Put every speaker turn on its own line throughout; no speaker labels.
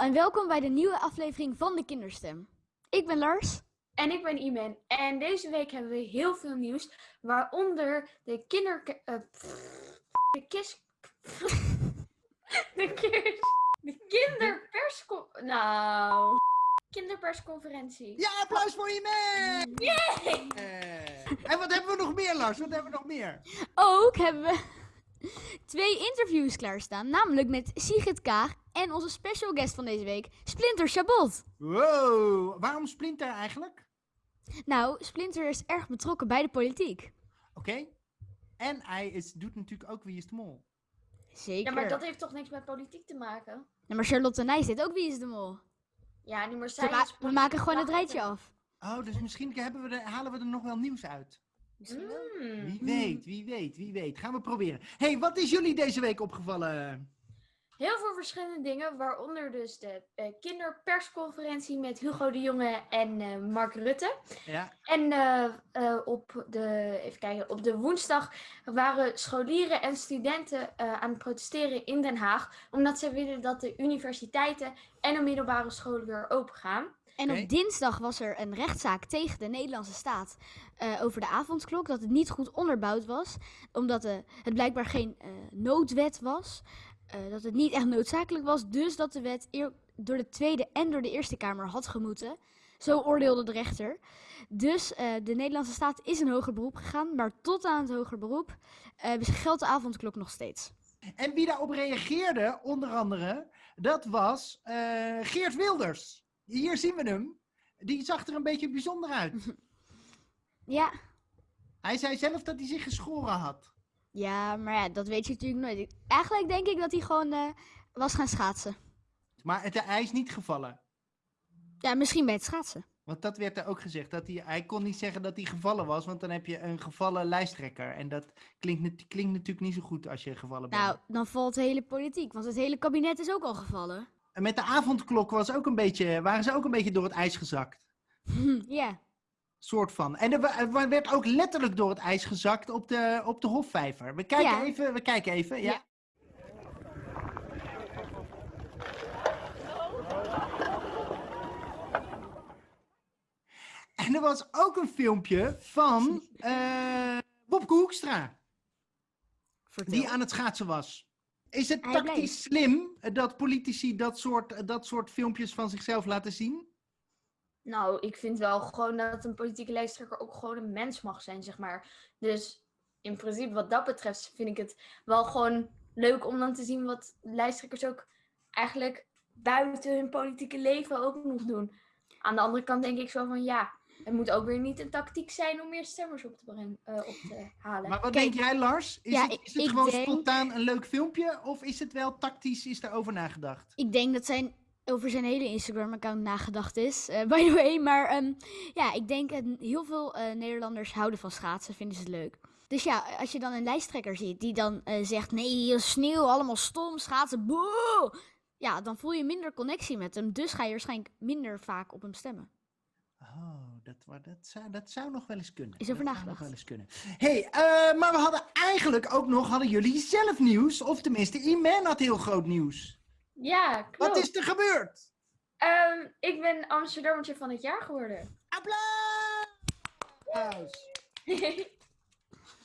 allemaal en welkom bij de nieuwe aflevering van de Kinderstem. Ik ben Lars.
En ik ben Imen. En deze week hebben we heel veel nieuws, waaronder de kinder... eh, de kis... de kis... De kinderpersco... Nou... Kinderpersconferentie.
Ja, applaus voor je mee!
Yay!
En wat hebben we nog meer, Lars? Wat hebben we nog meer?
Ook hebben we twee interviews klaarstaan, namelijk met Sigrid Kaag en onze special guest van deze week, Splinter Chabot.
Wow, waarom Splinter eigenlijk?
Nou, Splinter is erg betrokken bij de politiek.
Oké. En hij is, doet natuurlijk ook Wie is de Mol.
Zeker.
Ja, maar dat heeft toch niks met politiek te maken?
Ja, maar Charlotte Nijs deed ook Wie is de Mol.
Ja, niet meer
Ze
zij
ma-
is
we maken gewoon het rijtje af.
Oh, dus misschien hebben we er, halen we er nog wel nieuws uit.
Misschien wel.
Mm.
Wie weet, wie weet, wie weet. Gaan we proberen. hey, wat is jullie deze week opgevallen?
Heel veel verschillende dingen, waaronder dus de eh, kinderpersconferentie met Hugo de Jonge en eh, Mark Rutte.
Ja,
En eh, eh, op, de, even kijken, op de woensdag waren scholieren en studenten eh, aan het protesteren in Den Haag. Omdat ze willen dat de universiteiten en de middelbare scholen weer open gaan.
En op dinsdag was er een rechtszaak tegen de Nederlandse staat eh, over de avondklok. Dat het niet goed onderbouwd was. Omdat het blijkbaar geen eh, noodwet was. Eh, dat het niet echt noodzakelijk was. Dus dat de wet door de Tweede en door de Eerste Kamer had gemoeten. Zo oordeelde de rechter. Dus eh, de Nederlandse staat is in hoger beroep gegaan. Maar tot aan het hoger beroep eh, geldt de avondklok nog steeds.
En wie daarop reageerde, onder andere, dat was Geert Wilders. Hier zien we hem. Die zag er een beetje bijzonder uit.
Ja.
Hij zei zelf dat hij zich geschoren had.
Ja, maar ja, dat weet je natuurlijk nooit. Ik- Eigenlijk denk ik dat hij gewoon eh, was gaan schaatsen.
Maar het, hij is niet gevallen.
Ja, misschien bij het schaatsen.
Want dat werd er ook gezegd. Dat hij, hij kon niet zeggen dat hij gevallen was, want dan heb je een gevallen lijsttrekker. En dat klinkt, nat- klinkt natuurlijk niet zo goed als je gevallen bent.
Nou, dan valt de hele politiek, want het hele kabinet is ook al gevallen.
En met de avondklok was ook een beetje, waren ze ook een beetje door het ijs gezakt.
ja.
Soort van. En er, er werd ook letterlijk door het ijs gezakt op de, op de Hofvijver. We kijken
Ja.
even, we kijken even. Ja.
Ja.
En er was ook een filmpje van eh Bobke Hoekstra,
Vertel.
die aan het schaatsen was. Is het tactisch slim dat politici dat soort, dat soort filmpjes van zichzelf laten zien?
Nou, ik vind wel gewoon dat een politieke lijsttrekker ook gewoon een mens mag zijn, zeg maar. Dus in principe, wat dat betreft, vind ik het wel gewoon leuk om dan te zien wat lijsttrekkers ook eigenlijk buiten hun politieke leven ook nog doen. Aan de andere kant denk ik zo van ja, het moet ook weer niet een tactiek zijn om meer stemmers op te, brengen, eh, op te halen.
Maar wat
Kijk,
denk jij, Lars? Is
ja,
het, is het
ik
gewoon
denk-
spontaan een leuk filmpje? Of is het wel tactisch, is daarover nagedacht?
Ik denk dat zijn over zijn hele Instagram-account nagedacht is, eh, by the way. Maar ehm, ja, ik denk dat heel veel eh, Nederlanders houden van schaatsen, vinden ze het leuk. Dus ja, als je dan een lijsttrekker ziet die dan eh, zegt, nee, sneeuw, allemaal stom, schaatsen, boe. Ja, dan voel je minder connectie met hem, dus ga je waarschijnlijk minder vaak op hem stemmen.
Oh, dat, zou, dat zou nog wel eens kunnen.
Is over
dat zou
nagedacht.
nog wel eens kunnen. hey, maar we hadden eigenlijk ook nog, hadden jullie zelf nieuws? Of tenminste, Iman had heel groot nieuws.
Ja, klopt.
Wat is er gebeurd?
Ehm, ik ben Amsterdammertje van het jaar geworden.
Applaus!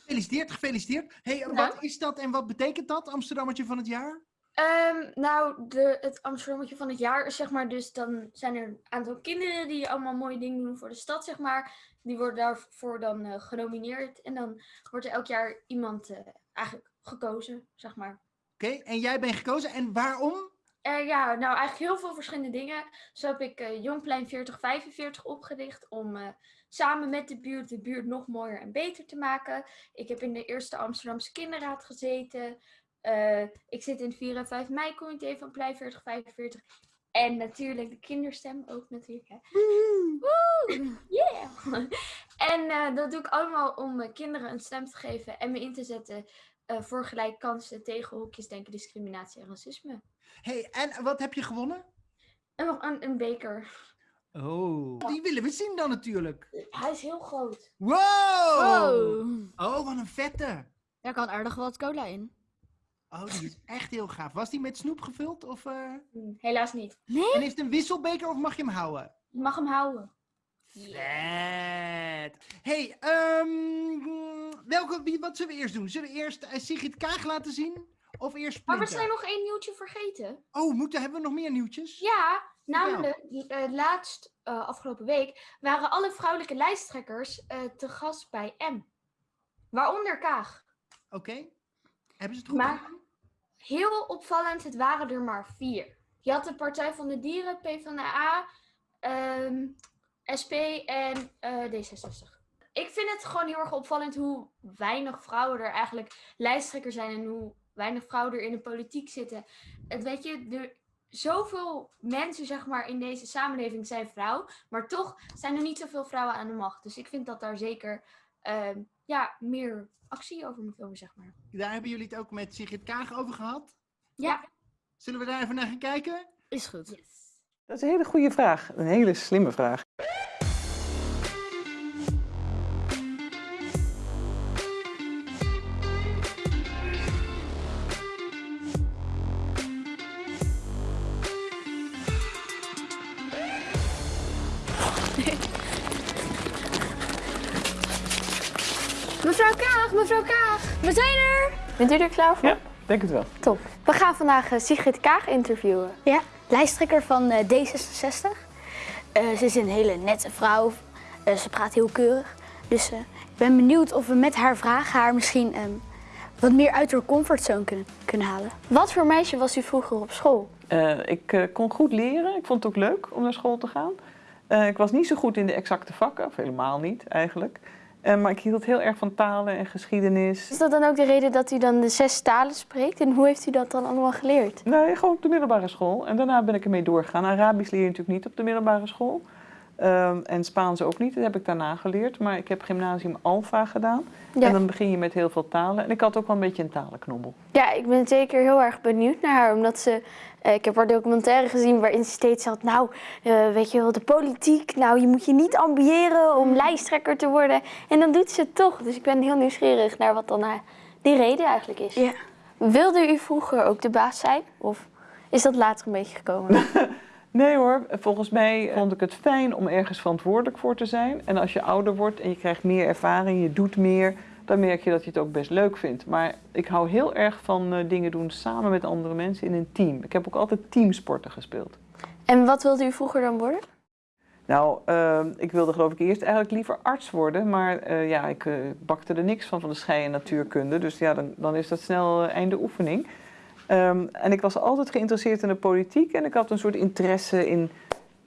Gefeliciteerd, gefeliciteerd. hey, wat is dat en wat betekent dat, Amsterdammetje van het jaar?
Ehm, nou, de, het Amsterdammetje van het jaar is zeg maar dus, dan zijn er een aantal kinderen die allemaal mooie dingen doen voor de stad, zeg maar. Die worden daarvoor dan eh, genomineerd en dan wordt er elk jaar iemand eh, eigenlijk gekozen, zeg maar.
Oké, en jij bent gekozen. En waarom?
Eh, ja, nou eigenlijk heel veel verschillende dingen. Zo heb ik eh, Jongplein 4045 opgericht om eh, samen met de buurt de buurt nog mooier en beter te maken. Ik heb in de eerste Amsterdamse kinderraad gezeten. Ik zit in het 4 en 5 mei comité van Plein 4045. En natuurlijk de kinderstem ook natuurlijk. Hè. Woe! Yeah! En dat doe ik allemaal om kinderen een stem te geven en me in te zetten voor gelijke kansen tegen hokjes denken, discriminatie en racisme.
Hey, en wat heb je gewonnen?
En nog een, een beker.
Oh, die willen we zien dan natuurlijk.
Hij is heel groot.
Wow!
Wow.
Oh, wat een vette.
Daar kan aardig wat cola in.
Oh, die is echt heel gaaf. Was die met snoep gevuld? Of, eh,
Hm, Helaas niet.
En is het een wisselbeker of mag je hem houden?
Je mag hem houden.
Vet. hey, ehm, welke, wie, wat zullen we eerst doen? Zullen we eerst eh, Sigrid Kaag laten zien? Of eerst
Maar we zijn nog één nieuwtje vergeten.
Oh, moeten, hebben we nog meer nieuwtjes?
Ja, namelijk eh, laatst eh, afgelopen week waren alle vrouwelijke lijsttrekkers eh, te gast bij M. Waaronder Kaag.
Oké. Hebben ze het goed
Maar-
gedaan?
Heel opvallend, het waren er maar vier. Je had de Partij van de Dieren, PvdA, ehm SP en eh, D66. Ik vind het gewoon heel erg opvallend hoe weinig vrouwen er eigenlijk lijsttrekker zijn en hoe weinig vrouwen er in de politiek zitten. Het weet je, er, zoveel mensen zeg maar in deze samenleving zijn vrouw, maar toch zijn er niet zoveel vrouwen aan de macht. Dus ik vind dat daar zeker ehm, ja, meer actie over moet komen, zeg maar.
Daar hebben jullie het ook met Sigrid Kaag over gehad?
Ja.
Zullen we daar even naar gaan kijken?
Is goed.
Yes.
Dat is een hele goede vraag. Een hele slimme vraag.
Bent u er klaar voor?
Ja, denk het wel.
Top. We gaan vandaag eh, Sigrid Kaag interviewen.
Ja, lijsttrekker van eh, D66. Eh, ze is een hele nette vrouw. Eh, ze praat heel keurig. Dus eh, ik ben benieuwd of we met haar vragen haar misschien ehm, wat meer uit haar comfortzone kunnen, kunnen halen.
Wat voor meisje was u vroeger op school?
Eh, ik eh, kon goed leren. Ik vond het ook leuk om naar school te gaan. Eh, ik was niet zo goed in de exacte vakken, of helemaal niet eigenlijk. Eh, maar ik hield heel erg van talen en geschiedenis.
Is dat dan ook de reden dat u dan de zes talen spreekt? En hoe heeft u dat dan allemaal geleerd?
Nee, gewoon op de middelbare school. En daarna ben ik ermee doorgegaan. Arabisch leer je natuurlijk niet op de middelbare school. Ehm, en Spaans ook niet, dat heb ik daarna geleerd. Maar ik heb gymnasium Alpha gedaan.
Ja.
En dan begin je met heel veel talen. En ik had ook wel een beetje een talenknobbel.
Ja, ik ben zeker heel erg benieuwd naar haar, omdat ze... eh, ik heb haar documentaire gezien waarin ze steeds had... Nou, eh, weet je wel, de politiek, nou, je moet je niet ambiëren om lijsttrekker te worden. En dan doet ze het toch. Dus ik ben heel nieuwsgierig naar wat dan haar, die reden eigenlijk is.
Ja.
Wilde u vroeger ook de baas zijn? Of is dat later een beetje gekomen?
Nee hoor, volgens mij vond ik het fijn om ergens verantwoordelijk voor te zijn. En als je ouder wordt en je krijgt meer ervaring, je doet meer, dan merk je dat je het ook best leuk vindt. Maar ik hou heel erg van eh, dingen doen samen met andere mensen in een team. Ik heb ook altijd teamsporten gespeeld.
en wat wilde u vroeger dan worden?
Nou, eh, ik wilde geloof ik eerst eigenlijk liever arts worden, maar eh, ja, ik eh, bakte er niks van van de schei- en natuurkunde. Dus ja, dan, dan is dat snel eh, einde oefening. Ehm, en ik was altijd geïnteresseerd in de politiek en ik had een soort interesse in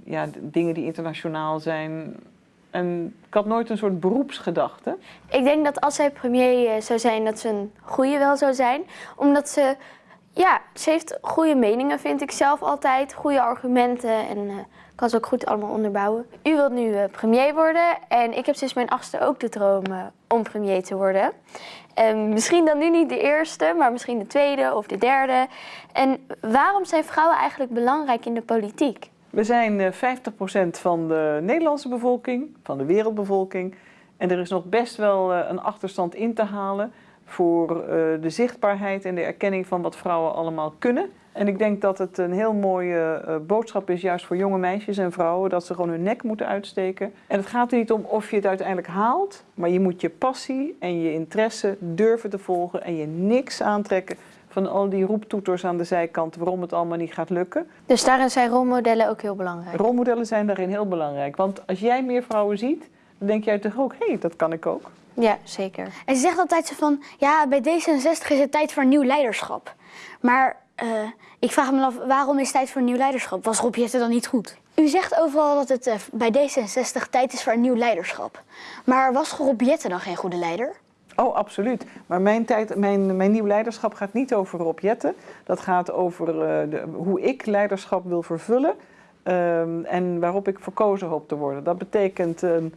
ja, dingen die internationaal zijn. En ik had nooit een soort beroepsgedachte.
Ik denk dat als zij premier eh, zou zijn, dat ze een goede wel zou zijn. Omdat ze, ja, ze heeft goede meningen, vind ik zelf altijd. Goede argumenten en eh, kan ze ook goed allemaal onderbouwen. U wilt nu eh, premier worden en ik heb sinds mijn achtste ook de droom eh, om premier te worden. En misschien dan nu niet de eerste, maar misschien de tweede of de derde. En waarom zijn vrouwen eigenlijk belangrijk in de politiek?
We zijn eh, 50% van de Nederlandse bevolking, van de wereldbevolking. En er is nog best wel eh, een achterstand in te halen voor eh, de zichtbaarheid en de erkenning van wat vrouwen allemaal kunnen. En ik denk dat het een heel mooie eh, boodschap is, juist voor jonge meisjes en vrouwen, dat ze gewoon hun nek moeten uitsteken. En het gaat er niet om of je het uiteindelijk haalt, maar je moet je passie en je interesse durven te volgen en je niks aantrekken van al die roeptoeters aan de zijkant waarom het allemaal niet gaat lukken.
Dus daarin zijn rolmodellen ook heel belangrijk.
Rolmodellen zijn daarin heel belangrijk. Want als jij meer vrouwen ziet, dan denk jij toch ook, hé, hey, dat kan ik ook.
Ja, zeker.
En ze zegt altijd zo van, ja, bij D66 is het tijd voor nieuw leiderschap. Maar eh, ik vraag me af, waarom is het tijd voor nieuw leiderschap? Was Rob Jetten dan niet goed? U zegt overal dat het eh, bij D66 tijd is voor een nieuw leiderschap. Maar was Rob Jetten dan geen goede leider?
Oh, absoluut. Maar mijn, tijd, mijn, mijn nieuw leiderschap gaat niet over Rob Jetten. Dat gaat over eh, de, hoe ik leiderschap wil vervullen. ehm, en waarop ik verkozen hoop te worden. Dat betekent een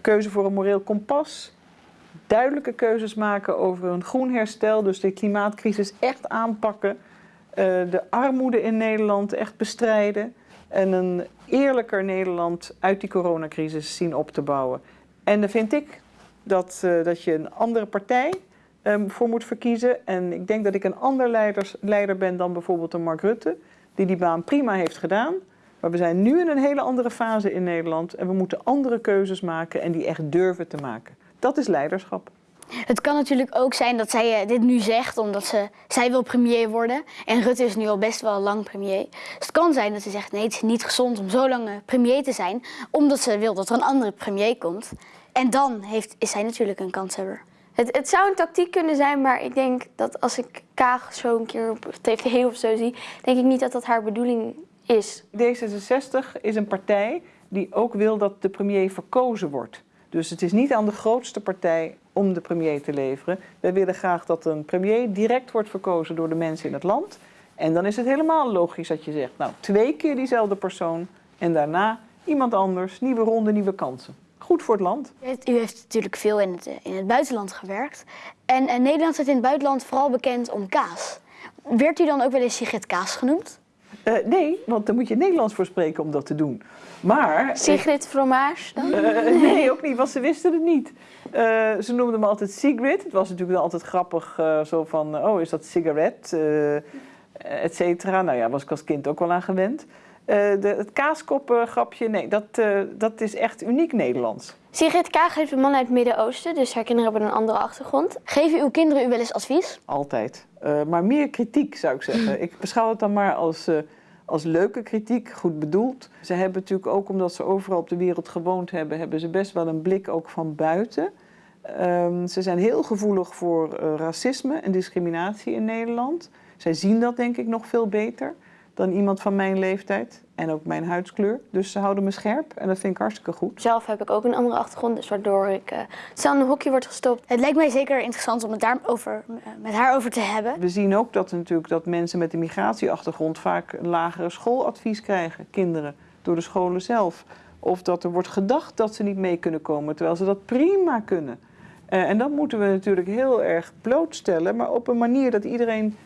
keuze voor een moreel kompas. Duidelijke keuzes maken over een groen herstel. Dus de klimaatcrisis echt aanpakken. eh, de armoede in Nederland echt bestrijden. En een eerlijker Nederland uit die coronacrisis zien op te bouwen. En dan vind ik dat, eh, dat je een andere partij ehm, voor moet verkiezen. En ik denk dat ik een ander leiders, leider ben dan bijvoorbeeld een Mark Rutte, die die baan prima heeft gedaan. Maar we zijn nu in een hele andere fase in Nederland en we moeten andere keuzes maken en die echt durven te maken. Dat is leiderschap.
Het kan natuurlijk ook zijn dat zij eh, dit nu zegt omdat ze, zij wil premier worden. En Rutte is nu al best wel lang premier. Dus het kan zijn dat ze zegt nee, het is niet gezond om zo lang eh, premier te zijn. Omdat ze wil dat er een andere premier komt. En dan heeft, is zij natuurlijk een kanshebber.
Het, het zou een tactiek kunnen zijn, maar ik denk dat als ik Kaag zo een keer op tv of zo zie, denk ik niet dat dat haar bedoeling is.
D66 is een partij die ook wil dat de premier verkozen wordt. Dus het is niet aan de grootste partij om de premier te leveren. Wij willen graag dat een premier direct wordt verkozen door de mensen in het land. En dan is het helemaal logisch dat je zegt, nou, twee keer diezelfde persoon en daarna iemand anders, nieuwe ronde, nieuwe kansen. Goed voor het land.
U heeft, natuurlijk veel in het, in het buitenland gewerkt. En, en Nederland staat in het buitenland vooral bekend om kaas. Werd u dan ook wel eens Sigrid Kaas genoemd?
Eh, nee, want daar moet je Nederlands voor spreken om dat te doen. Maar...
Sigrid Fromage dan?
Eh, nee, ook niet, want ze wisten het niet. Eh, ze noemden me altijd Sigrid. Het was natuurlijk altijd grappig, zo van, oh, is dat sigaret, et cetera. Nou ja, was ik als kind ook wel aan gewend. Eh, de, het kaaskoppengrapje, nee, dat, eh, dat is echt uniek Nederlands.
Sigrid Kaag heeft een man uit het Midden-Oosten, dus haar kinderen hebben een andere achtergrond.
Geven uw kinderen u wel eens advies?
Altijd. Eh, maar meer kritiek, zou ik zeggen. Ik beschouw het dan maar als, als leuke kritiek, goed bedoeld. Ze hebben natuurlijk ook, omdat ze overal op de wereld gewoond hebben, hebben ze best wel een blik ook van buiten. Ehm, ze zijn heel gevoelig voor racisme en discriminatie in Nederland. Zij zien dat denk ik nog veel beter dan iemand van mijn leeftijd en ook mijn huidskleur. Dus ze houden me scherp en dat vind ik hartstikke goed.
Zelf heb ik ook een andere achtergrond, dus waardoor ik uh, snel in een hokje word gestopt.
Het lijkt mij zeker interessant om het daarover, eh, met haar over te hebben.
We zien ook dat, natuurlijk, dat mensen met een migratieachtergrond vaak een lagere schooladvies krijgen, kinderen, door de scholen zelf. Of dat er wordt gedacht dat ze niet mee kunnen komen, terwijl ze dat prima kunnen. Eh, en dat moeten we natuurlijk heel erg blootstellen, maar op een manier dat iedereen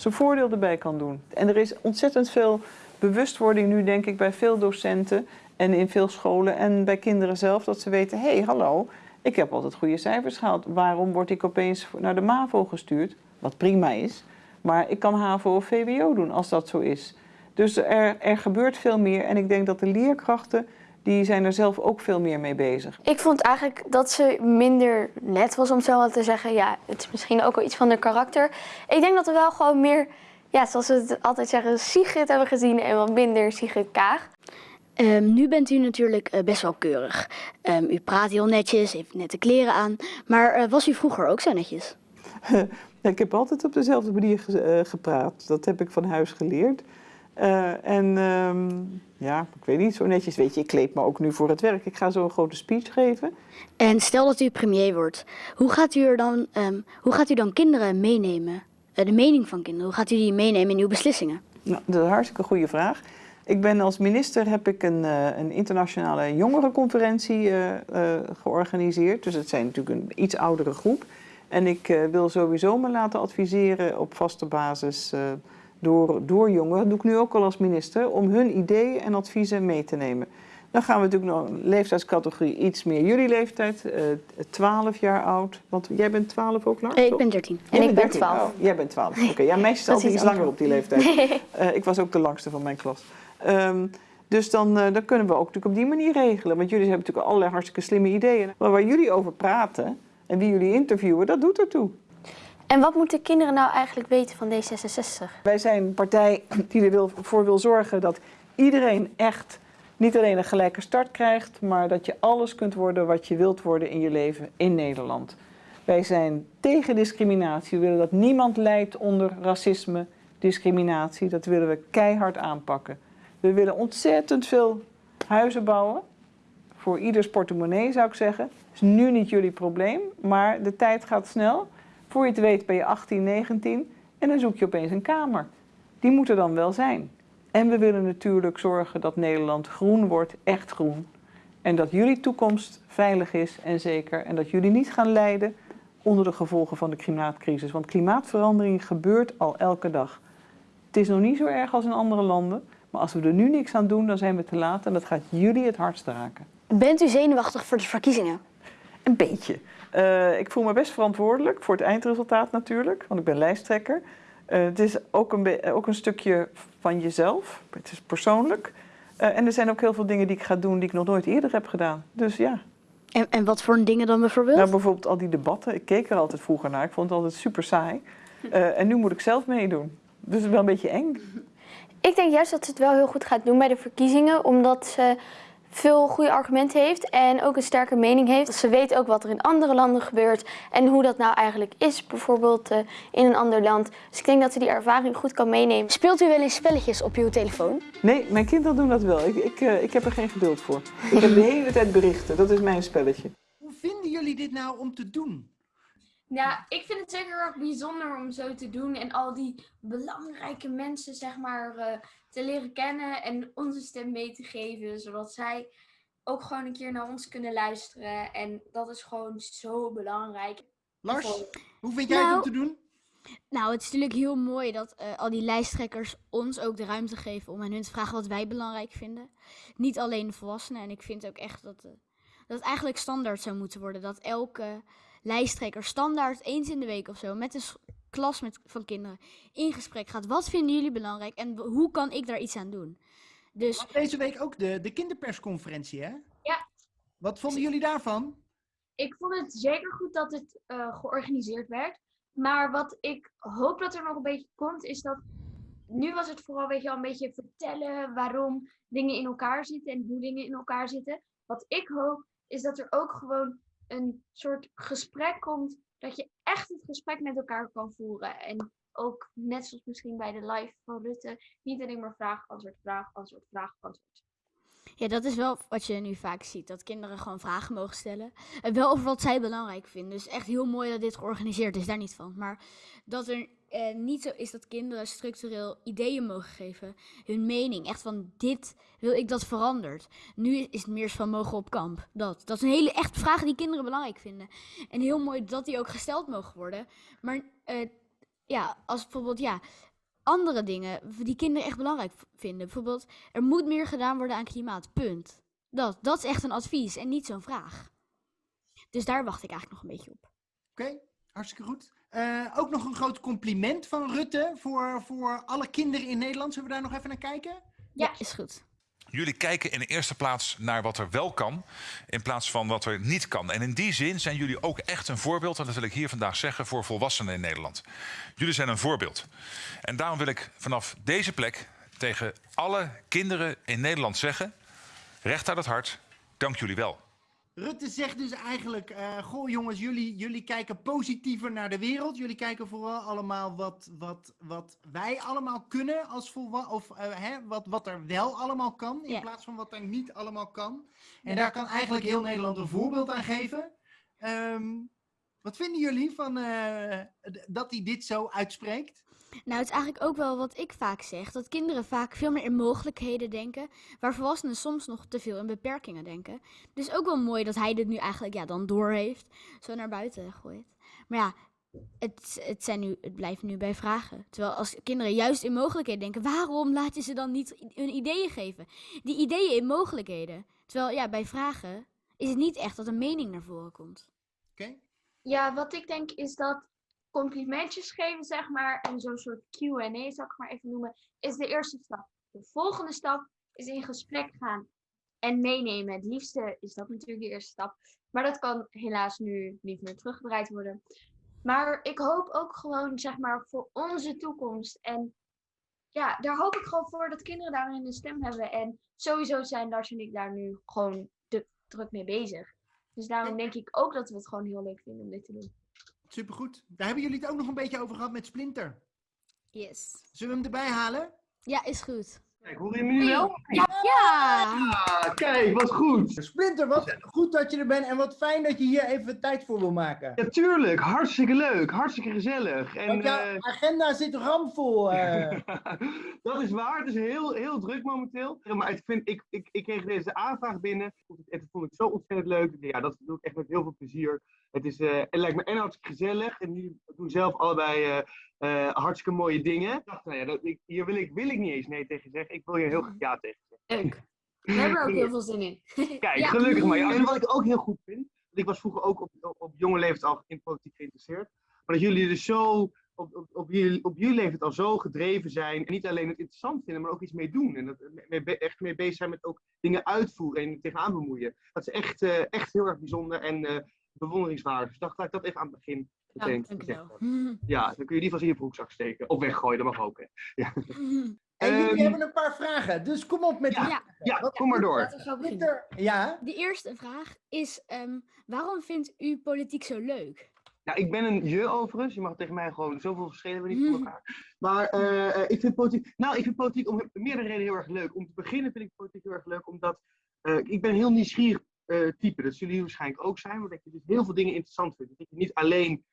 zijn voordeel erbij kan doen. En er is ontzettend veel bewustwording nu, denk ik, bij veel docenten en in veel scholen en bij kinderen zelf, dat ze weten, hé, hey, hallo, ik heb altijd goede cijfers gehaald. Waarom word ik opeens naar de MAVO gestuurd? Wat prima is, maar ik kan HAVO of VWO doen als dat zo is. Dus er, er gebeurt veel meer en ik denk dat de leerkrachten, die zijn er zelf ook veel meer mee bezig.
Ik vond eigenlijk dat ze minder net was, om zo wat te zeggen. Ja, het is misschien ook wel iets van haar karakter. Ik denk dat we wel gewoon meer, ja, zoals we het altijd zeggen, Sigrid hebben gezien en wat minder Sigrid Kaag.
Ehm, nu bent u natuurlijk eh, best wel keurig. Ehm, u praat heel netjes, heeft nette kleren aan. Maar eh, was u vroeger ook zo netjes?
Ik heb altijd op dezelfde manier ge- eh, gepraat. Dat heb ik van huis geleerd. Eh, en ehm, ja, ik weet niet, zo netjes. Weet je, ik kleed me ook nu voor het werk. Ik ga zo een grote speech geven.
En stel dat u premier wordt, hoe gaat u, er dan, ehm, hoe gaat u dan kinderen meenemen? Eh, de mening van kinderen, hoe gaat u die meenemen in uw beslissingen?
Nou, dat is een hartstikke goede vraag. Ik ben als minister heb ik een, eh, een internationale jongerenconferentie georganiseerd. Dus het zijn natuurlijk een iets oudere groep. En ik wil sowieso me laten adviseren op vaste basis door, door jongeren. Dat doe ik nu ook al als minister, om hun ideeën en adviezen mee te nemen. Dan gaan we natuurlijk nog een leeftijdscategorie iets meer jullie leeftijd, eh 12 jaar oud. Want jij bent 12 ook, Lars?
Eh, ik ben 13.
En ik ben
13.
12.
Oh, jij bent 12. Oké, ja, meisjes altijd
iets
langer op die leeftijd. Eh, ik was ook de langste van mijn klas. Ehm, dus dan, dan kunnen we ook natuurlijk op die manier regelen. Want jullie hebben natuurlijk allerlei hartstikke slimme ideeën. Maar waar jullie over praten en wie jullie interviewen, dat doet ertoe.
En wat moeten kinderen nou eigenlijk weten van D66?
Wij zijn een partij die er wil, zorgen dat iedereen echt niet alleen een gelijke start krijgt, maar dat je alles kunt worden wat je wilt worden in je leven in Nederland. Wij zijn tegen discriminatie. We willen dat niemand lijdt onder racisme, discriminatie. Dat willen we keihard aanpakken. We willen ontzettend veel huizen bouwen. Voor ieders portemonnee zou ik zeggen. Is nu niet jullie probleem, maar de tijd gaat snel. Voor je het weet ben je 18, 19 en dan zoek je opeens een kamer. Die moet er dan wel zijn. En we willen natuurlijk zorgen dat Nederland groen wordt, echt groen. En dat jullie toekomst veilig is en zeker. En dat jullie niet gaan lijden onder de gevolgen van de klimaatcrisis. Want klimaatverandering gebeurt al elke dag. Het is nog niet zo erg als in andere landen. Maar als we er nu niks aan doen, dan zijn we te laat. En dat gaat jullie het hardst raken.
Bent u zenuwachtig voor de verkiezingen?
Een beetje. Eh, ik voel me best verantwoordelijk voor het eindresultaat natuurlijk, want ik ben lijsttrekker. Eh, het is ook een, be- ook een stukje van jezelf. Het is persoonlijk. Eh, en er zijn ook heel veel dingen die ik ga doen die ik nog nooit eerder heb gedaan. Dus ja,
En, en wat voor dingen dan bijvoorbeeld?
nou, bijvoorbeeld al die debatten. Ik keek er altijd vroeger naar. Ik vond het altijd super saai. Eh, en nu moet ik zelf meedoen. Dus het is wel een beetje eng.
Ik denk juist dat ze het wel heel goed gaat doen bij de verkiezingen, omdat ze veel goede argumenten heeft en ook een sterke mening heeft. Ze weet ook wat er in andere landen gebeurt en hoe dat nou eigenlijk is, bijvoorbeeld eh, in een ander land. Dus ik denk dat ze die ervaring goed kan meenemen.
Speelt u wel eens spelletjes op uw telefoon?
Nee, mijn kinderen doen dat wel. Ik, ik, eh, ik heb er geen geduld voor. Ik heb de hele tijd berichten. Dat is mijn spelletje.
Hoe vinden jullie dit nou om te doen?
Ja, ik vind het zeker erg bijzonder om zo te doen en al die belangrijke mensen, zeg maar, eh, te leren kennen en onze stem mee te geven, zodat zij ook gewoon een keer naar ons kunnen luisteren. En dat is gewoon zo belangrijk.
Lars, hoe vind jij het om
Nou,
te doen?
Nou, het is natuurlijk heel mooi dat eh, al die lijsttrekkers ons ook de ruimte geven om aan hun te vragen wat wij belangrijk vinden. Niet alleen de volwassenen. En ik vind ook echt dat, eh, dat het eigenlijk standaard zou moeten worden. Dat elke lijsttrekker standaard eens in de week of zo met een klas met, van kinderen in gesprek gaat. Wat vinden jullie belangrijk en hoe kan ik daar iets aan doen? Dus
deze week ook de, de kinderpersconferentie, hè?
Ja.
Wat vonden jullie daarvan?
Ik vond het zeker goed dat het eh, georganiseerd werd. Maar wat ik hoop dat er nog een beetje komt, is dat. Nu was het vooral weet je, wel, een beetje vertellen waarom dingen in elkaar zitten en hoe dingen in elkaar zitten. Wat ik hoop, is dat er ook gewoon een soort gesprek komt. Dat je echt het gesprek met elkaar kan voeren. En ook net zoals misschien bij de live van Rutte, niet alleen maar vraag, antwoord, vraag, antwoord, vraag, antwoord.
Ja, dat is wel wat je nu vaak ziet. Dat kinderen gewoon vragen mogen stellen. En wel over wat zij belangrijk vinden. Dus echt heel mooi dat dit georganiseerd is, daar niet van. Maar dat er eh, niet zo is dat kinderen structureel ideeën mogen geven. Hun mening. Echt van, dit wil ik dat verandert. Nu is het meer van mogen op kamp. Dat. Dat is een hele echt vraag die kinderen belangrijk vinden. En heel mooi dat die ook gesteld mogen worden. Maar eh, ja, als bijvoorbeeld, ja... Andere dingen die kinderen echt belangrijk vinden. Bijvoorbeeld, er moet meer gedaan worden aan klimaat. Punt. Dat, dat is echt een advies en niet zo'n vraag. Dus daar wacht ik eigenlijk nog een beetje op.
Oké, hartstikke goed. Eh, ook nog een groot compliment van Rutte voor, voor alle kinderen in Nederland. Zullen we daar nog even naar kijken?
Ja, is goed.
Jullie kijken in de eerste plaats naar wat er wel kan, in plaats van wat er niet kan. En in die zin zijn jullie ook echt een voorbeeld, en dat wil ik hier vandaag zeggen, voor volwassenen in Nederland. Jullie zijn een voorbeeld. En daarom wil ik vanaf deze plek tegen alle kinderen in Nederland zeggen: recht uit het hart, dank jullie wel.
Rutte zegt dus eigenlijk, eh, goh jongens, jullie, jullie kijken positiever naar de wereld. Jullie kijken vooral allemaal wat, wat, wat wij allemaal kunnen als. Of eh, hè, wat, wat er wel allemaal kan, in
Ja.
plaats van wat er niet allemaal kan. En daar kan eigenlijk heel Nederland een voorbeeld aan geven. Ehm, wat vinden jullie van eh, dat hij dit zo uitspreekt?
Nou, het is eigenlijk ook wel wat ik vaak zeg. Dat kinderen vaak veel meer in mogelijkheden denken. Waar volwassenen soms nog te veel in beperkingen denken. Dus ook wel mooi dat hij dit nu eigenlijk ja, dan door heeft. Zo naar buiten gooit. Maar ja, het, het, zijn nu, het blijft nu bij vragen. Terwijl als kinderen juist in mogelijkheden denken. Waarom laat je ze dan niet hun ideeën geven? Die ideeën in mogelijkheden. Terwijl ja, bij vragen is het niet echt dat een mening naar voren komt.
Oké?
Ja, wat ik denk is dat complimentjes geven, zeg maar, en zo'n soort Q&A, zal ik maar even noemen, is de eerste stap. De volgende stap is in gesprek gaan en meenemen. Het liefste is dat natuurlijk de eerste stap. Maar dat kan helaas nu niet meer teruggedraaid worden. Maar ik hoop ook gewoon, zeg maar, voor onze toekomst. En ja, daar hoop ik gewoon voor dat kinderen daarin een stem hebben. En sowieso zijn Lars en ik daar nu gewoon druk mee bezig. Dus daarom denk ik ook dat we het gewoon heel leuk vinden om dit te doen.
Supergoed. Daar hebben jullie het ook nog een beetje over gehad met Splinter.
Yes.
Zullen we hem erbij halen?
Ja, is goed.
Kijk, hoor je me nu wel?
Ja!
Ah, kijk, wat goed.
Splinter, wat goed dat je er bent en wat fijn dat je hier even tijd voor wil maken.
Ja, tuurlijk. Hartstikke leuk. Hartstikke gezellig. En,
Want jouw
eh,
agenda zit ramvol. eh.
dat is waar. Het is heel, heel druk momenteel. Ja, Maar ik, vind, ik, ik, ik kreeg deze aanvraag binnen. Ik- Het vond ik zo ontzettend leuk. Ja, dat doe ik echt met heel veel plezier. Het, is, eh, het lijkt me en hartstikke gezellig. En jullie doen zelf allebei eh, eh, hartstikke mooie dingen. Ik dacht, nou ja, dat, ik, hier wil ik, wil ik niet eens nee tegen zeggen. Ik wil hier heel graag ja tegen zeggen.
Leuk. We hebben er ook heel veel zin in.
Kijk,
Ja.
gelukkig maar. En wat ik ook heel goed vind, ik was vroeger ook op, op, op jonge leeftijd al in politiek geïnteresseerd. Maar dat jullie dus zo op, op, op, jullie, op jullie leeftijd al zo gedreven zijn. En niet alleen het interessant vinden, maar ook iets mee doen. En dat, mee, be- echt mee bezig zijn met ook dingen uitvoeren en tegenaan bemoeien. Dat is echt, eh, echt heel erg bijzonder en eh, bewonderingswaardig. Dus dacht, laat ik dat even aan het begin
Ja, dankjewel.
Ja, dan kun je die van in je broekzak steken. Of weggooien, dat mag ook. Hè.
En jullie
Ehm,
hebben een paar vragen, dus kom op met
Ja.
die
Ja.
Ja, kom maar door.
Er- Ja,
De eerste vraag is, ehm, waarom vindt u politiek zo leuk?
Ja, ik ben een je overigens. Je mag tegen mij gewoon zoveel verschillen we niet van elkaar. Maar eh, eh, ik vind politiek. Nou, ik vind politiek om meerdere redenen heel erg leuk. Om te beginnen vind ik politiek heel erg leuk, omdat eh, ik ben een heel nieuwsgierig eh, type. Dat zullen jullie waarschijnlijk ook zijn, dat je dus heel veel dingen interessant vindt. Dat je niet alleen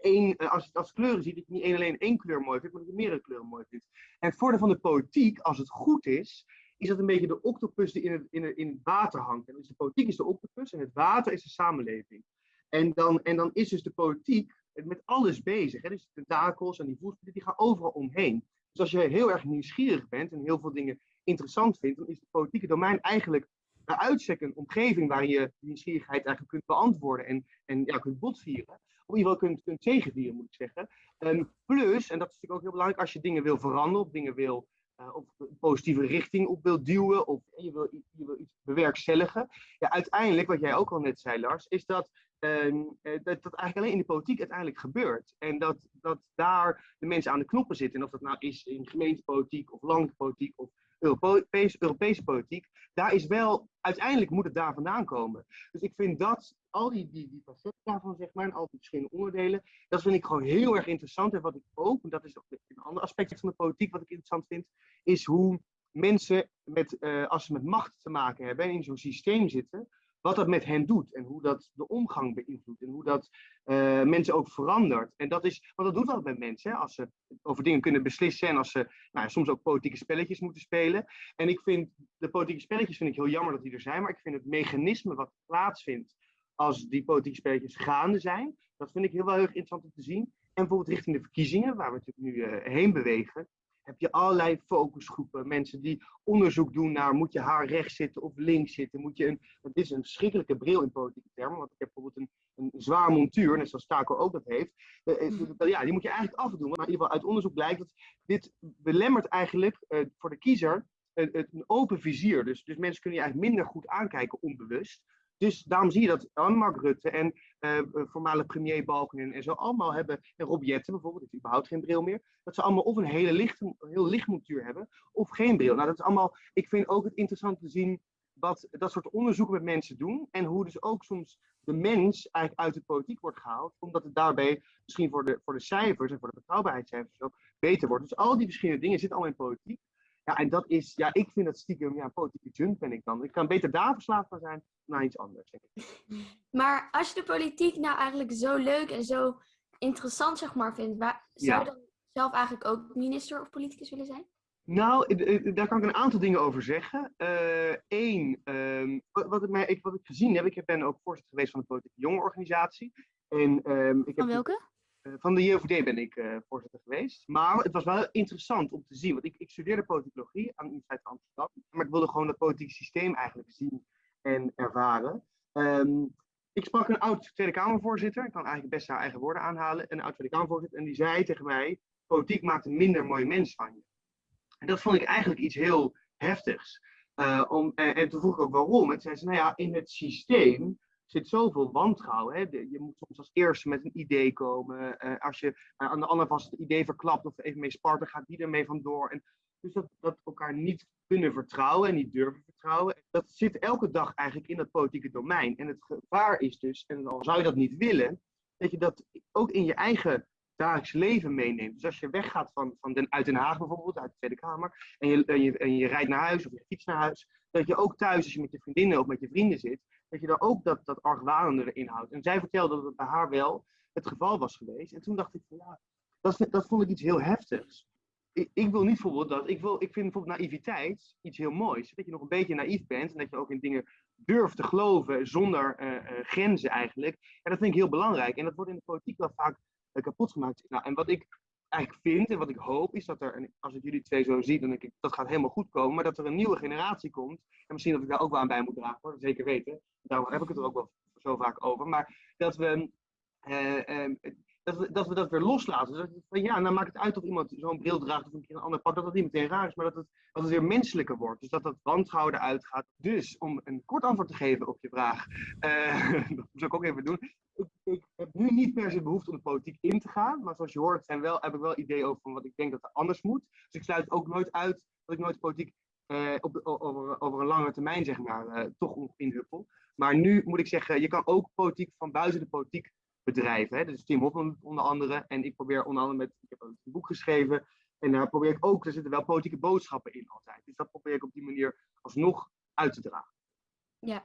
één, eh, als je het als kleuren ziet, dat je niet alleen één kleur mooi vindt, maar dat je meerdere kleuren mooi vindt. En het voordeel van de politiek, als het goed is, is dat een beetje de octopus die in het, in in water hangt. En dus de politiek is de octopus en het water is de samenleving. En dan, en dan is dus de politiek met alles bezig. Dus de tentakels en die voetballen, die gaan overal omheen. Dus als je heel erg nieuwsgierig bent en heel veel dingen interessant vindt, dan is het politieke domein eigenlijk bij uitstek een omgeving waarin je nieuwsgierigheid eigenlijk kunt beantwoorden en, en ja, kunt botvieren. Of in ieder geval kunt, kunt moet ik zeggen. Ehm, plus, en dat is natuurlijk ook heel belangrijk, als je dingen wil veranderen of dingen wil eh, of een positieve richting op wil duwen of je wil, je wil iets bewerkstelligen. Ja, uiteindelijk, wat jij ook al net zei, Lars, is dat ehm, eh, dat, dat eigenlijk alleen in de politiek uiteindelijk gebeurt. En dat, dat daar de mensen aan de knoppen zitten. En of dat nou is in gemeentepolitiek of landelijke politiek of Europese, Europese politiek. Daar is wel, uiteindelijk moet het daar vandaan komen. Dus ik vind dat, al die, die, die facetten daarvan, zeg maar, en al die verschillende onderdelen, dat vind ik gewoon heel erg interessant. En wat ik ook, en dat is ook een ander aspect van de politiek wat ik interessant vind, is hoe mensen, met, eh, als ze met macht te maken hebben en in zo'n systeem zitten, wat dat met hen doet en hoe dat de omgang beïnvloedt en hoe dat eh, mensen ook verandert. En dat is, want dat doet dat met mensen, als ze over dingen kunnen beslissen en als ze nou, soms ook politieke spelletjes moeten spelen. En ik vind, de politieke spelletjes vind ik heel jammer dat die er zijn, maar ik vind het mechanisme wat plaatsvindt als die politieke spelletjes gaande zijn, dat vind ik heel wel heel erg interessant om te zien. En bijvoorbeeld richting de verkiezingen, waar we natuurlijk nu eh, heen bewegen, heb je allerlei focusgroepen. Mensen die onderzoek doen naar moet je haar rechts zitten of links zitten. Moet je een, het is een verschrikkelijke bril in politieke termen. Want ik heb bijvoorbeeld een, een zwaar montuur, net zoals Taco ook dat heeft. Eh, eh, ja, die moet je eigenlijk afdoen. Maar in ieder geval uit onderzoek blijkt dat dit belemmert eigenlijk voor de kiezer een, een open vizier. Dus, dus mensen kunnen je eigenlijk minder goed aankijken onbewust. Dus daarom zie je dat Mark Rutte en uh, voormalig premier Balkenende en zo allemaal hebben, en Rob Jetten bijvoorbeeld, heeft überhaupt geen bril meer, dat ze allemaal of een hele licht, heel licht montuur hebben, of geen bril. Nou, dat is allemaal, ik vind ook het interessant te zien wat dat soort onderzoeken met mensen doen, en hoe dus ook soms de mens eigenlijk uit de politiek wordt gehaald, omdat het daarbij misschien voor de, voor de cijfers en voor de betrouwbaarheidscijfers beter wordt. Dus al die verschillende dingen zitten allemaal in politiek. Ja, en dat is, ja, ik vind dat stiekem, ja, politieke junk ben ik dan. Ik kan beter daar verslaafd van zijn dan aan iets anders, denk ik.
Maar als je de politiek nou eigenlijk zo leuk en zo interessant, zeg maar, vindt, waar, zou
Ja.
je dan zelf eigenlijk ook minister of politicus willen zijn?
Nou, eh, eh, daar kan ik een aantal dingen over zeggen. Eén, wat, wat, ik mij- ik- wat ik gezien heb, ik ben ook voorzitter geweest van de Politieke Jongerenorganisatie. En, ehm, ik heb
Van welke?
Eh, van de JOVD ben ik eh, voorzitter geweest. Maar het was wel interessant om te zien. Want ik, ik studeerde politicologie aan de Universiteit Amsterdam. Maar ik wilde gewoon het politieke systeem eigenlijk zien en ervaren. Ehm, ik sprak een oud Tweede Kamervoorzitter. Ik kan eigenlijk best haar eigen woorden aanhalen. Een oud Tweede Kamervoorzitter. En die zei tegen mij: Politiek maakt een minder mooi mens van je. En dat vond ik eigenlijk iets heel heftigs. Eh, om, en, en toen vroeg ik ook waarom. En toen zei ze: Nou ja, in het systeem zit zoveel wantrouwen. Hè? Je moet soms als eerste met een idee komen. Eh, als je eh, aan de ander vast het idee verklapt of even mee spart, dan gaat die ermee vandoor. En dus dat, dat elkaar niet kunnen vertrouwen en niet durven vertrouwen. Dat zit elke dag eigenlijk in dat politieke domein. En het gevaar is dus, en al zou je dat niet willen, dat je dat ook in je eigen dagelijks leven meeneemt. Dus als je weggaat van, van den, uit Den Haag bijvoorbeeld, uit de Tweede Kamer, en je, en, je, en je rijdt naar huis of je fietst naar huis, dat je ook thuis, als je met je vriendinnen of met je vrienden zit, dat je daar ook dat, dat argwanende erin houdt. En zij vertelde dat het bij haar wel het geval was geweest. En toen dacht ik van ja, dat, dat vond ik iets heel heftigs. Ik, ik wil niet bijvoorbeeld dat, ik, wil, ik vind bijvoorbeeld naïviteit iets heel moois. Dat je nog een beetje naïef bent en dat je ook in dingen durft te geloven zonder eh, eh, grenzen eigenlijk. En dat vind ik heel belangrijk. En dat wordt in de politiek wel vaak eh, kapot gemaakt. Nou, en wat ik eigenlijk vind en wat ik hoop is dat er, en als ik jullie twee zo zie, dan ik dat gaat helemaal goed komen, maar dat er een nieuwe generatie komt. En misschien dat ik daar ook wel aan bij moet dragen, hoor, zeker weten. Daarom heb ik het er ook wel zo vaak over. Maar dat we, eh, ehm, dat we, dat we dat weer loslaten. Dus van, ja, nou maakt het uit of iemand zo'n bril draagt of een keer een ander pak. Dat dat niet meteen raar is, maar dat het, dat het weer menselijker wordt. Dus dat dat wantrouwen eruit gaat. Dus om een kort antwoord te geven op je vraag. eh, dat moet ik ook even doen. Ik, heb nu niet per se behoefte om de politiek in te gaan. Maar zoals je hoort zijn wel, heb ik wel ideeën over van wat ik denk dat er anders moet. Dus ik sluit ook nooit uit dat ik nooit politiek eh, op, de- over, over een lange termijn zeg maar, eh, toch inhuppel. Maar nu moet ik zeggen, je kan ook politiek van buiten de politiek bedrijven. Hè? Dus Tim Hofman onder andere. En ik probeer onder andere met, ik heb een boek geschreven. En daar probeer ik ook, er zitten wel politieke boodschappen in altijd. Dus dat probeer ik op die manier alsnog uit te dragen.
Ja.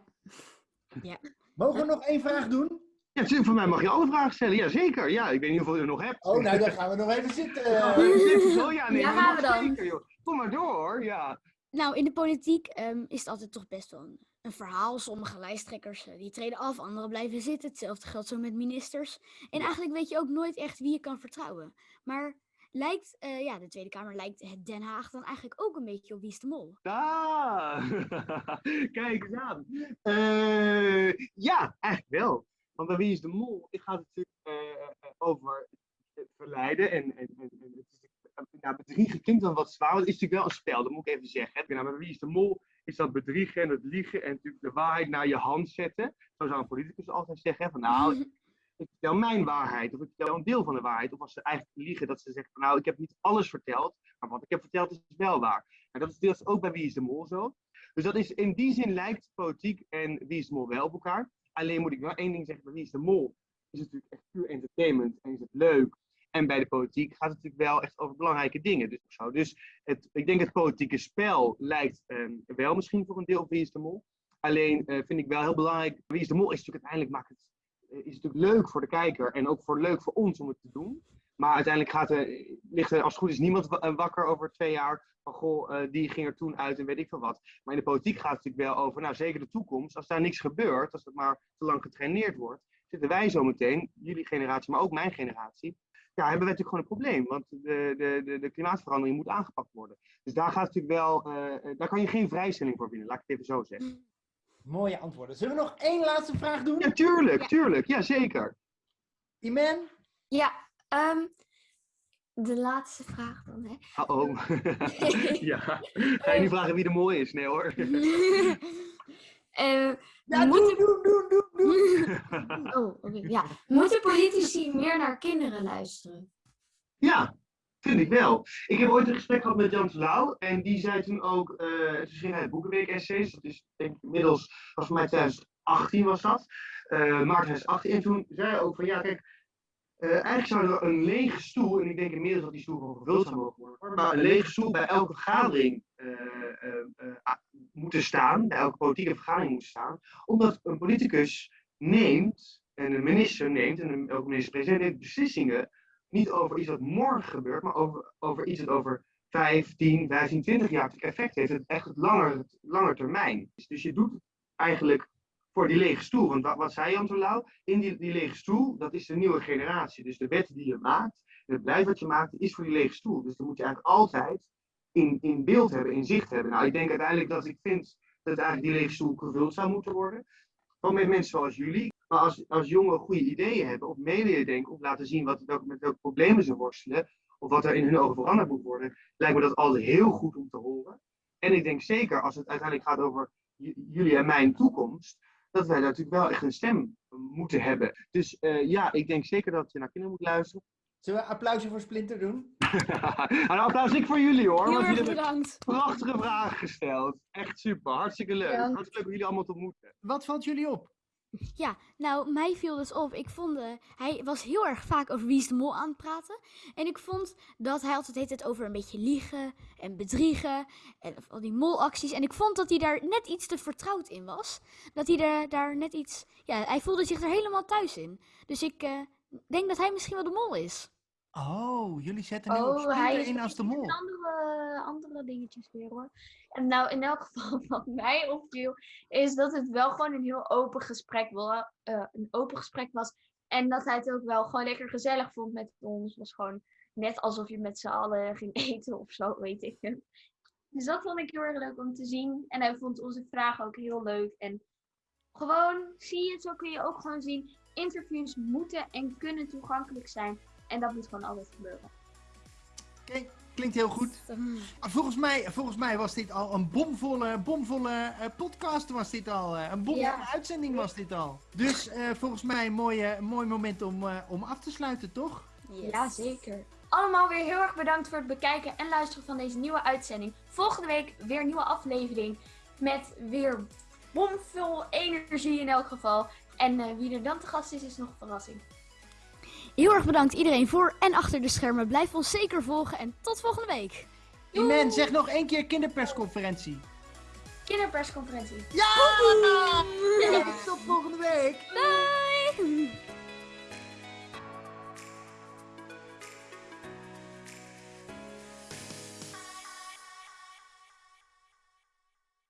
Mogen we nog één vraag doen?
Ja, voor mij mag je alle vragen stellen. Ja, zeker. Ja, ik weet niet hoeveel je er nog hebt.
Oh, nou dan gaan we nog even zitten.
Ja, zeker. Oh, ja, nee,
gaan we dan.
Zeker, joh. Kom maar door, hoor. Ja.
Nou, in de politiek ehm, is het altijd toch best wel een, een verhaal. Sommige lijsttrekkers eh, die treden af, anderen blijven zitten. Hetzelfde geldt zo met ministers. En eigenlijk weet je ook nooit echt wie je kan vertrouwen. Maar lijkt, eh, ja, de Tweede Kamer lijkt het Den Haag dan eigenlijk ook een beetje op Wie is de Mol.
Ah, kijk eens aan. Eh, ja, eigenlijk wel. Want bij Wie is de Mol het gaat het natuurlijk over het verleiden. En, en, en, het is, nou, bedriegen klinkt dan wat zwaar, want het is natuurlijk wel een spel, dat moet ik even zeggen. hè. Nou, bij Wie is de Mol is dat bedriegen en het liegen en natuurlijk de waarheid naar je hand zetten. Zo zou een politicus altijd zeggen, van nou, ik vertel mijn waarheid, of ik vertel een deel van de waarheid. Of als ze eigenlijk liegen, dat ze zeggen van nou, ik heb niet alles verteld, maar wat ik heb verteld is wel waar. En dat is deels ook bij Wie is de Mol zo. Dus dat is, in die zin lijkt politiek en Wie is de Mol wel op elkaar. Alleen moet ik wel één ding zeggen, bij Wie is de Mol is het natuurlijk echt puur entertainment en is het leuk. En bij de politiek gaat het natuurlijk wel echt over belangrijke dingen. Dus, dus het, ik denk het politieke spel lijkt ehm, wel misschien voor een deel op Wie is de Mol. Alleen eh, vind ik wel heel belangrijk, Wie is de Mol is natuurlijk uiteindelijk maakt het eh, is natuurlijk leuk voor de kijker en ook voor leuk voor ons om het te doen. Maar uiteindelijk gaat ligt er als het goed is niemand eh, wakker over twee jaar van goh, die ging er toen uit en weet ik veel wat. Maar in de politiek gaat het natuurlijk wel over, nou zeker de toekomst. Als daar niks gebeurt, als het maar te lang getraineerd wordt, zitten wij zo meteen, jullie generatie, maar ook mijn generatie, ja, hebben wij natuurlijk gewoon een probleem. Want de, de, de, de klimaatverandering moet aangepakt worden. Dus daar gaat natuurlijk wel, eh, eh, daar kan je geen vrijstelling voor winnen, laat ik het even zo zeggen.
Mooie antwoorden. Zullen we nog één laatste vraag doen?
Ja, tuurlijk, tuurlijk, ja zeker.
Iman?
Ja, ehm, de laatste vraag dan, hè.
Oh, ja. Ga je nu vragen wie de mooi is? Nee hoor.
Eh,
Ja,
Moet-
doen, doen, doen, doen, doen.
oh, oké, ja. Moeten politici meer naar kinderen luisteren?
Ja, vind ik wel. Ik heb ooit een gesprek gehad met Jan Terlouw. En die zei toen ook, eh toen schreef hij Boekenweek essays. Dat is denk ik inmiddels, was voor mij 2018 was dat. eh maart 2018. En toen zei hij ook van, ja kijk, eh, eigenlijk zou er een lege stoel, en ik denk inmiddels dat die stoel gewoon gevuld zou mogen worden, maar een lege stoel bij elke vergadering ah, moeten staan, bij elke politieke vergadering moet staan, omdat een politicus neemt, en een minister neemt, en een, ook minister-president neemt beslissingen niet over iets wat morgen gebeurt, maar over, over iets dat over 5, 10, 15, 20 jaar effect heeft. Het echt het langer, langer termijn. Dus je doet eigenlijk voor die lege stoel. Want wat, wat zei Jan? In die, die lege stoel, dat is de nieuwe generatie. Dus de wetten die je maakt, het beleid wat je maakt, is voor die lege stoel. Dus dan moet je eigenlijk altijd in, in beeld hebben, in zicht hebben. Nou, ik denk uiteindelijk dat ik vind dat eigenlijk die lege stoel gevuld zou moeten worden. Gewoon met mensen zoals jullie. Maar als, als jongeren goede ideeën hebben, of mee denken, of laten zien wat, met welke problemen ze worstelen, of wat er in hun ogen veranderd moet worden, lijkt me dat altijd heel goed om te horen. En ik denk zeker als het uiteindelijk gaat over jullie en mijn toekomst, dat wij daar natuurlijk wel echt een stem moeten hebben. Dus eh, ja, ik denk zeker dat je naar kinderen moet luisteren.
Zullen we een applausje voor Splinter doen?
een applaus ik voor jullie hoor,
Heel
want
erg
jullie hebben
bedankt.
prachtige vragen gesteld. Echt super, hartstikke leuk.
Bedankt.
Hartstikke leuk om jullie allemaal te ontmoeten.
Wat valt jullie op?
Ja, nou, mij viel dus op. Ik vond, eh, hij was heel erg vaak over Wie is de Mol aan het praten. En ik vond dat hij altijd het over een beetje liegen en bedriegen. En al die molacties. En ik vond dat hij daar net iets te vertrouwd in was. Dat hij er, daar net iets... Ja, hij voelde zich er helemaal thuis in. Dus ik eh, denk dat hij misschien wel de mol is.
Oh, jullie zetten nu op
Oh, hij is
in als de mol.
andere, andere dingetjes weer hoor. En nou, in elk geval wat mij opviel, is dat het wel gewoon een heel open gesprek, wel, eh, een open gesprek was. En dat hij het ook wel gewoon lekker gezellig vond met ons. Het was gewoon net alsof je met z'n allen ging eten of zo, weet ik. Dus dat vond ik heel erg leuk om te zien. En hij vond onze vragen ook heel leuk. En Gewoon, zie je, zo kun je ook gewoon zien. Interviews moeten en kunnen toegankelijk zijn. En dat moet gewoon altijd gebeuren.
Oké, klinkt heel goed. Ah, Volgens mij, volgens mij was dit al een bomvolle, bomvolle eh, podcast. Was dit al. eh, een bomvolle
Ja.
uitzending was dit al. Dus eh, volgens mij een mooie, een mooi moment om, eh, om af te sluiten, toch?
Ja, zeker. Allemaal weer heel erg bedankt voor het bekijken en luisteren van deze nieuwe uitzending. Volgende week weer een nieuwe aflevering. Met weer bomvol energie in elk geval. En eh, wie er dan te gast is, is nog een verrassing.
Heel erg bedankt iedereen voor en achter de schermen. Blijf ons zeker volgen en tot volgende week.
Iman, zeg nog één keer kinderpersconferentie.
Kinderpersconferentie.
Ja! Tot volgende week.
Bye!